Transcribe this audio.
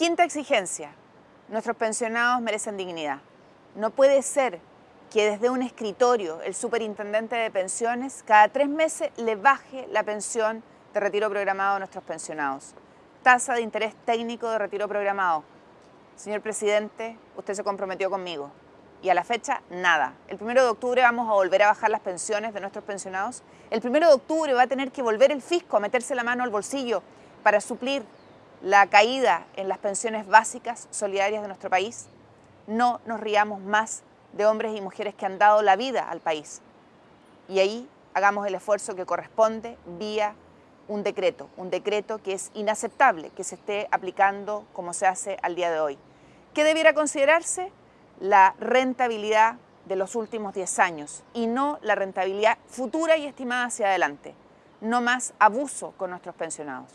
Quinta exigencia. Nuestros pensionados merecen dignidad. No puede ser que desde un escritorio el superintendente de pensiones cada tres meses le baje la pensión de retiro programado a nuestros pensionados. Tasa de interés técnico de retiro programado. Señor presidente, usted se comprometió conmigo y a la fecha nada. El primero de octubre vamos a volver a bajar las pensiones de nuestros pensionados. El primero de octubre va a tener que volver el fisco a meterse la mano al bolsillo para suplir la caída en las pensiones básicas solidarias de nuestro país, no nos riamos más de hombres y mujeres que han dado la vida al país. Y ahí hagamos el esfuerzo que corresponde vía un decreto, un decreto que es inaceptable que se esté aplicando como se hace al día de hoy. ¿Qué debiera considerarse? La rentabilidad de los últimos 10 años y no la rentabilidad futura y estimada hacia adelante. No más abuso con nuestros pensionados.